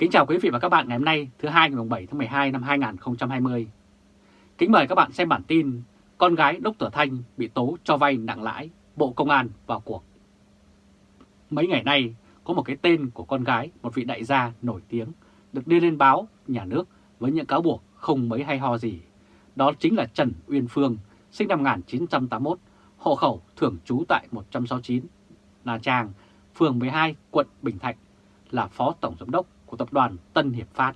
Kính chào quý vị và các bạn ngày hôm nay thứ hai ngày 7 tháng 12 năm 2020. Kính mời các bạn xem bản tin Con gái Đốc Tử Thanh bị tố cho vay nặng lãi, Bộ Công an vào cuộc. Mấy ngày nay có một cái tên của con gái một vị đại gia nổi tiếng được đưa lên báo nhà nước với những cáo buộc không mấy hay ho gì. Đó chính là Trần Uyên Phương, sinh năm 1981, hộ khẩu thường trú tại 169 Nha Trang, phường 12, quận Bình Thạnh, là Phó Tổng Giám đốc của tập đoàn Tân Hiệp Phát.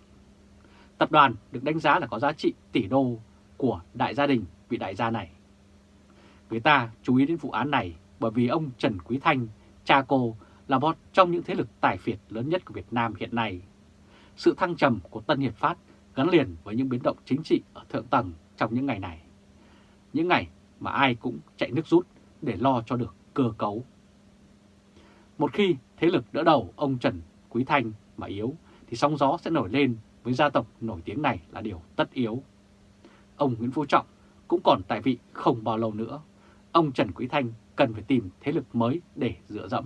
Tập đoàn được đánh giá là có giá trị tỷ đô của đại gia đình vị đại gia này. Người ta chú ý đến vụ án này bởi vì ông Trần Quý Thanh, cha cô, là một trong những thế lực tài phiệt lớn nhất của Việt Nam hiện nay. Sự thăng trầm của Tân Hiệp Phát gắn liền với những biến động chính trị ở thượng tầng trong những ngày này. Những ngày mà ai cũng chạy nước rút để lo cho được cơ cấu. Một khi thế lực đỡ đầu ông Trần Quý Thanh mà yếu thì sóng gió sẽ nổi lên với gia tộc nổi tiếng này là điều tất yếu. Ông Nguyễn Phú Trọng cũng còn tại vị không bao lâu nữa. Ông Trần Quý Thanh cần phải tìm thế lực mới để dựa dẫm.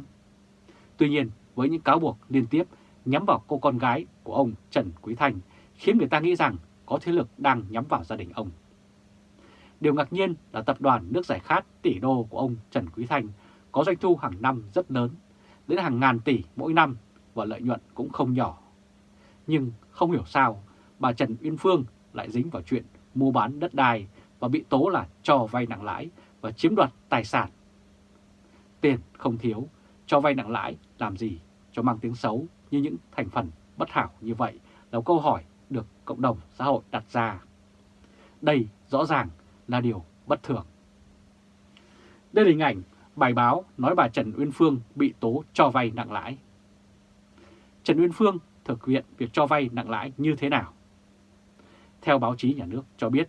Tuy nhiên, với những cáo buộc liên tiếp nhắm vào cô con gái của ông Trần Quý Thanh khiến người ta nghĩ rằng có thế lực đang nhắm vào gia đình ông. Điều ngạc nhiên là tập đoàn nước giải khát tỷ đô của ông Trần Quý Thanh có doanh thu hàng năm rất lớn, đến hàng ngàn tỷ mỗi năm và lợi nhuận cũng không nhỏ. Nhưng không hiểu sao bà Trần Uyên Phương lại dính vào chuyện mua bán đất đai và bị tố là cho vay nặng lãi và chiếm đoạt tài sản. Tiền không thiếu, cho vay nặng lãi làm gì cho mang tiếng xấu như những thành phần bất hảo như vậy là câu hỏi được cộng đồng xã hội đặt ra. Đây rõ ràng là điều bất thường. Đây là hình ảnh bài báo nói bà Trần Uyên Phương bị tố cho vay nặng lãi. Trần Uyên Phương thực hiện việc cho vay nặng lãi như thế nào? Theo báo chí nhà nước cho biết,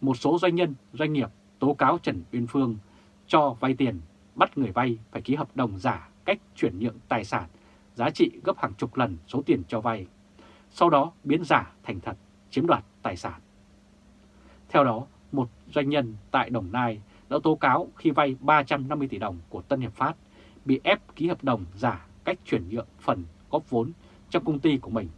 một số doanh nhân, doanh nghiệp tố cáo Trần Uyên Phương cho vay tiền, bắt người vay phải ký hợp đồng giả cách chuyển nhượng tài sản giá trị gấp hàng chục lần số tiền cho vay, sau đó biến giả thành thật, chiếm đoạt tài sản. Theo đó, một doanh nhân tại Đồng Nai đã tố cáo khi vay 350 tỷ đồng của Tân Hiệp Phát bị ép ký hợp đồng giả cách chuyển nhượng phần góp vốn trong công ty của mình.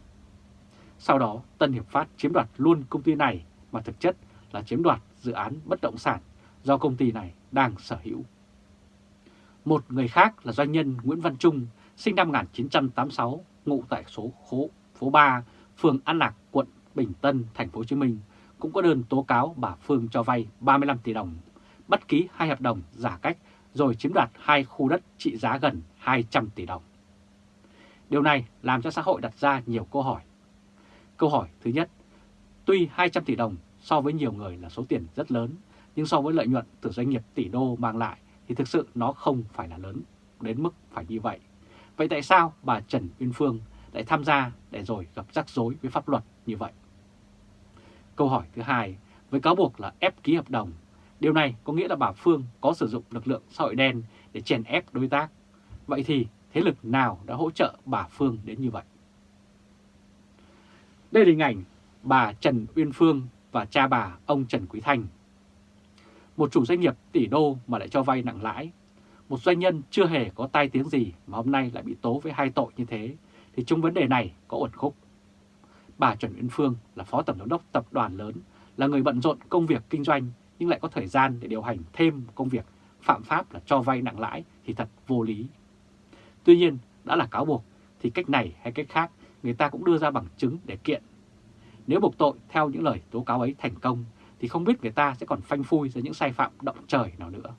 Sau đó Tân Hiệp Phát chiếm đoạt luôn công ty này mà thực chất là chiếm đoạt dự án bất động sản do công ty này đang sở hữu. Một người khác là doanh nhân Nguyễn Văn Trung, sinh năm 1986, ngụ tại số khố, phố 3, phường An Lạc, quận Bình Tân, thành phố Hồ Chí Minh, cũng có đơn tố cáo bà Phương cho vay 35 tỷ đồng, bắt ký hai hợp đồng giả cách rồi chiếm đoạt hai khu đất trị giá gần 200 tỷ đồng. Điều này làm cho xã hội đặt ra nhiều câu hỏi. Câu hỏi thứ nhất, tuy 200 tỷ đồng so với nhiều người là số tiền rất lớn, nhưng so với lợi nhuận từ doanh nghiệp tỷ đô mang lại thì thực sự nó không phải là lớn đến mức phải như vậy. Vậy tại sao bà Trần Uyên Phương lại tham gia để rồi gặp rắc rối với pháp luật như vậy? Câu hỏi thứ hai, với cáo buộc là ép ký hợp đồng, điều này có nghĩa là bà Phương có sử dụng lực lượng xã hội đen để chèn ép đối tác. Vậy thì thế lực nào đã hỗ trợ bà Phương đến như vậy. Đây là hình ảnh bà Trần Uyên Phương và cha bà ông Trần Quý Thanh. Một chủ doanh nghiệp tỷ đô mà lại cho vay nặng lãi, một doanh nhân chưa hề có tai tiếng gì mà hôm nay lại bị tố với hai tội như thế, thì trong vấn đề này có uẩn khúc. Bà Trần Uyên Phương là phó tổng giám đốc tập đoàn lớn, là người bận rộn công việc kinh doanh nhưng lại có thời gian để điều hành thêm công việc phạm pháp là cho vay nặng lãi thì thật vô lý. Tuy nhiên, đã là cáo buộc thì cách này hay cách khác người ta cũng đưa ra bằng chứng để kiện. Nếu buộc tội theo những lời tố cáo ấy thành công thì không biết người ta sẽ còn phanh phui ra những sai phạm động trời nào nữa.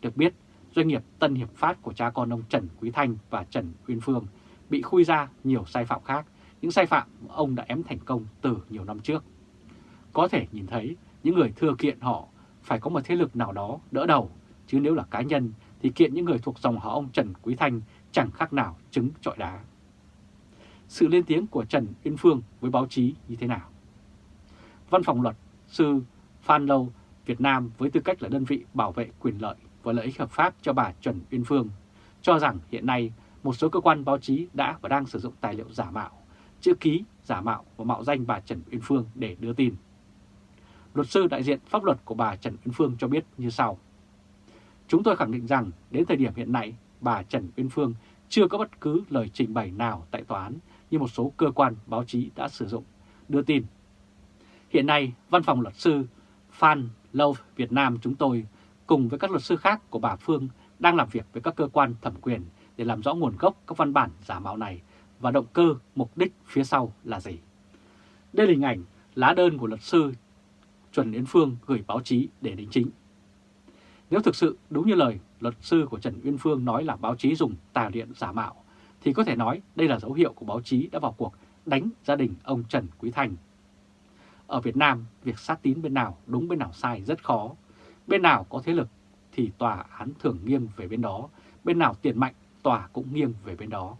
Được biết, doanh nghiệp Tân Hiệp Phát của cha con ông Trần Quý Thanh và Trần Uyên Phương bị khui ra nhiều sai phạm khác, những sai phạm ông đã ém thành công từ nhiều năm trước. Có thể nhìn thấy những người thừa kiện họ phải có một thế lực nào đó đỡ đầu, chứ nếu là cá nhân thì kiện những người thuộc dòng họ ông Trần Quý Thanh chẳng khác nào trứng trọi đá. Sự lên tiếng của Trần Uyên Phương với báo chí như thế nào? Văn phòng luật sư Phan Lâu Việt Nam với tư cách là đơn vị bảo vệ quyền lợi và lợi ích hợp pháp cho bà Trần Uyên Phương cho rằng hiện nay một số cơ quan báo chí đã và đang sử dụng tài liệu giả mạo, chữ ký giả mạo và mạo danh bà Trần Uyên Phương để đưa tin. Luật sư đại diện pháp luật của bà Trần Uyên Phương cho biết như sau. Chúng tôi khẳng định rằng đến thời điểm hiện nay, bà Trần Uyên Phương chưa có bất cứ lời trình bày nào tại tòa án như một số cơ quan báo chí đã sử dụng đưa tin. Hiện nay, Văn phòng luật sư Phan Lâu Việt Nam chúng tôi cùng với các luật sư khác của bà Phương đang làm việc với các cơ quan thẩm quyền để làm rõ nguồn gốc các văn bản giả mạo này và động cơ, mục đích phía sau là gì. Đây là hình ảnh lá đơn của luật sư Trần Yến Phương gửi báo chí để đính chính. Nếu thực sự đúng như lời luật sư của Trần Uyên Phương nói là báo chí dùng tà điện giả mạo, thì có thể nói đây là dấu hiệu của báo chí đã vào cuộc đánh gia đình ông Trần Quý thành Ở Việt Nam, việc sát tín bên nào đúng bên nào sai rất khó. Bên nào có thế lực thì tòa án thường nghiêng về bên đó, bên nào tiền mạnh tòa cũng nghiêng về bên đó.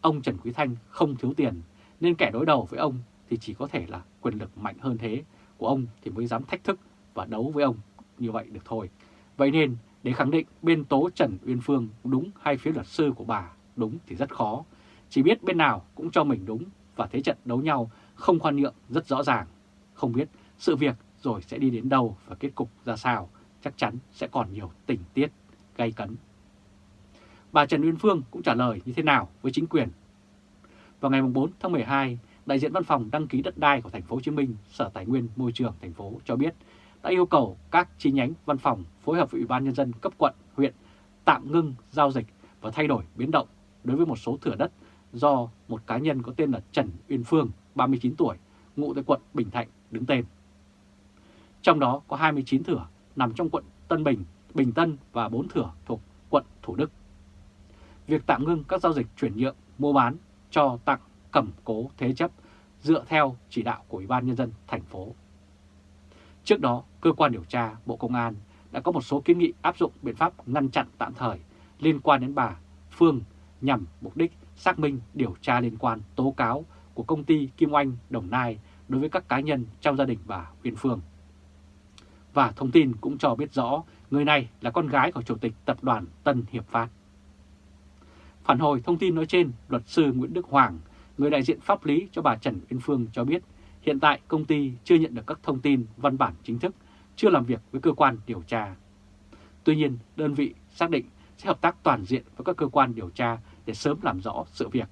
Ông Trần Quý Thanh không thiếu tiền, nên kẻ đối đầu với ông thì chỉ có thể là quyền lực mạnh hơn thế của ông thì mới dám thách thức và đấu với ông như vậy được thôi. Vậy nên để khẳng định bên tố Trần Uyên Phương đúng hay phía luật sư của bà đúng thì rất khó. Chỉ biết bên nào cũng cho mình đúng và thế trận đấu nhau không khoan nhượng rất rõ ràng. Không biết sự việc rồi sẽ đi đến đâu và kết cục ra sao chắc chắn sẽ còn nhiều tình tiết gay cấn. Bà Trần Uyên Phương cũng trả lời như thế nào với chính quyền. Vào ngày 4 tháng 12, đại diện văn phòng đăng ký đất đai của thành phố Hồ Chí Minh, Sở Tài nguyên Môi trường thành phố cho biết đã yêu cầu các chi nhánh văn phòng phối hợp với Ủy ban nhân dân cấp quận, huyện tạm ngưng giao dịch và thay đổi biến động đối với một số thửa đất do một cá nhân có tên là Trần Uyên Phương, 39 tuổi, ngụ tại quận Bình Thạnh đứng tên. Trong đó có 29 thửa nằm trong quận Tân Bình, Bình Tân và 4 thửa thuộc quận Thủ Đức. Việc tạm ngưng các giao dịch chuyển nhượng, mua bán, cho tặng, cầm cố, thế chấp dựa theo chỉ đạo của Ủy ban Nhân dân thành phố. Trước đó, cơ quan điều tra Bộ Công an đã có một số kiến nghị áp dụng biện pháp ngăn chặn tạm thời liên quan đến bà Phương nhằm mục đích xác minh điều tra liên quan tố cáo của công ty Kim Oanh Đồng Nai đối với các cá nhân trong gia đình bà Uyên Phương. Và thông tin cũng cho biết rõ người này là con gái của Chủ tịch Tập đoàn Tân Hiệp Phát. Phản hồi thông tin nói trên, luật sư Nguyễn Đức Hoàng, người đại diện pháp lý cho bà Trần Uyên Phương cho biết hiện tại công ty chưa nhận được các thông tin văn bản chính thức, chưa làm việc với cơ quan điều tra. Tuy nhiên, đơn vị xác định sẽ hợp tác toàn diện với các cơ quan điều tra để sớm làm rõ sự việc,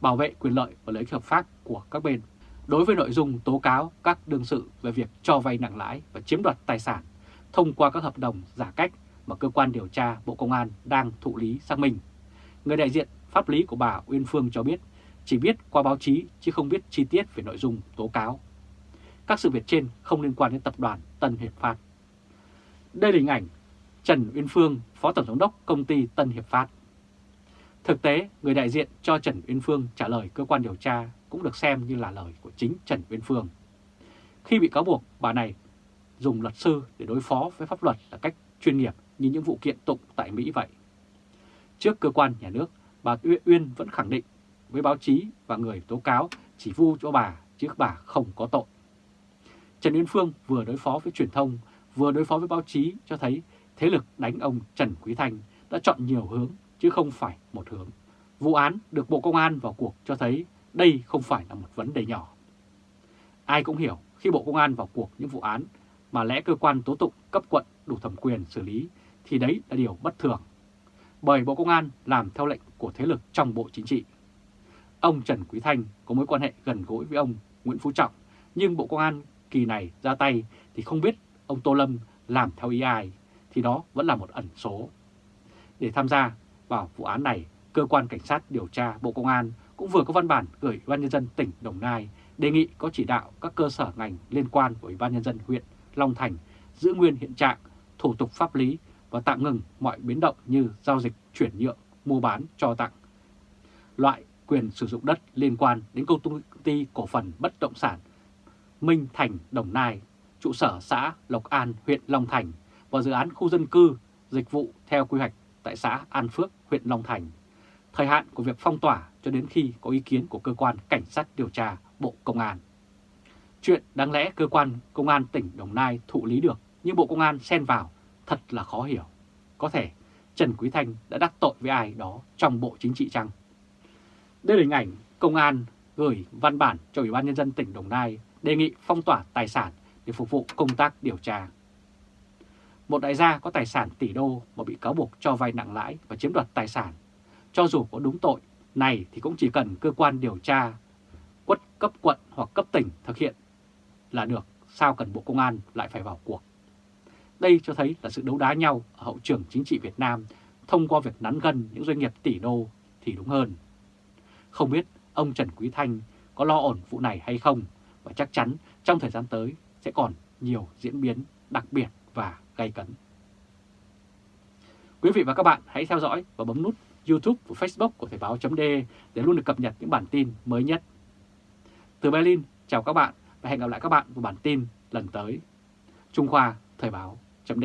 bảo vệ quyền lợi và lợi ích hợp pháp của các bên. Đối với nội dung tố cáo các đương sự về việc cho vay nặng lãi và chiếm đoạt tài sản thông qua các hợp đồng giả cách mà cơ quan điều tra Bộ Công an đang thụ lý xác minh. Người đại diện pháp lý của bà Uyên Phương cho biết chỉ biết qua báo chí chứ không biết chi tiết về nội dung tố cáo. Các sự việc trên không liên quan đến tập đoàn Tân Hiệp Phát. Đây là hình ảnh Trần Uyên Phương, Phó Tổng Giám đốc Công ty Tân Hiệp Phát. Thực tế, người đại diện cho Trần Uyên Phương trả lời cơ quan điều tra cũng được xem như là lời của chính Trần Uyên Phương. Khi bị cáo buộc, bà này dùng luật sư để đối phó với pháp luật là cách chuyên nghiệp như những vụ kiện tụng tại Mỹ vậy. Trước cơ quan nhà nước, bà Uyên vẫn khẳng định với báo chí và người tố cáo chỉ vu cho bà chứ bà không có tội. Trần Uyên Phương vừa đối phó với truyền thông, vừa đối phó với báo chí cho thấy thế lực đánh ông Trần Quý Thanh đã chọn nhiều hướng chứ không phải một hướng. Vụ án được Bộ Công an vào cuộc cho thấy đây không phải là một vấn đề nhỏ. Ai cũng hiểu khi Bộ Công an vào cuộc những vụ án mà lẽ cơ quan tố tụng cấp quận đủ thẩm quyền xử lý thì đấy là điều bất thường. Bởi Bộ Công an làm theo lệnh của thế lực trong Bộ Chính trị. Ông Trần Quý Thanh có mối quan hệ gần gũi với ông Nguyễn Phú Trọng, nhưng Bộ Công an kỳ này ra tay thì không biết ông Tô Lâm làm theo ý ai, thì đó vẫn là một ẩn số. Để tham gia vào vụ án này, Cơ quan Cảnh sát điều tra Bộ Công an cũng vừa có văn bản gửi Ủy ban Nhân dân tỉnh Đồng Nai đề nghị có chỉ đạo các cơ sở ngành liên quan của Ủy ban Nhân dân huyện Long Thành giữ nguyên hiện trạng, thủ tục pháp lý và tạm ngừng mọi biến động như giao dịch, chuyển nhượng, mua bán, cho tặng. Loại quyền sử dụng đất liên quan đến công ty cổ phần bất động sản Minh Thành Đồng Nai, trụ sở xã Lộc An, huyện Long Thành và dự án khu dân cư, dịch vụ theo quy hoạch tại xã An Phước, huyện Long Thành. Thời hạn của việc phong tỏa cho đến khi có ý kiến của cơ quan cảnh sát điều tra Bộ Công an. Chuyện đáng lẽ cơ quan công an tỉnh Đồng Nai thụ lý được nhưng Bộ Công an xen vào thật là khó hiểu. Có thể Trần Quý Thanh đã đắc tội với ai đó trong Bộ Chính trị chăng? Đây là hình ảnh công an gửi văn bản cho Ủy ban Nhân dân tỉnh Đồng Nai đề nghị phong tỏa tài sản để phục vụ công tác điều tra. Một đại gia có tài sản tỷ đô mà bị cáo buộc cho vay nặng lãi và chiếm đoạt tài sản, cho dù có đúng tội Này thì cũng chỉ cần cơ quan điều tra quất cấp quận hoặc cấp tỉnh thực hiện là được, sao cần Bộ Công an lại phải vào cuộc. Đây cho thấy là sự đấu đá nhau ở hậu trường chính trị Việt Nam thông qua việc nắn gân những doanh nghiệp tỷ đô thì đúng hơn. Không biết ông Trần Quý Thanh có lo ổn vụ này hay không và chắc chắn trong thời gian tới sẽ còn nhiều diễn biến đặc biệt và gay cấn. Quý vị và các bạn hãy theo dõi và bấm nút YouTube và Facebook của Thời Báo .d để luôn được cập nhật những bản tin mới nhất. Từ Berlin, chào các bạn và hẹn gặp lại các bạn vào bản tin lần tới. Trung Khoa Thời báo chấm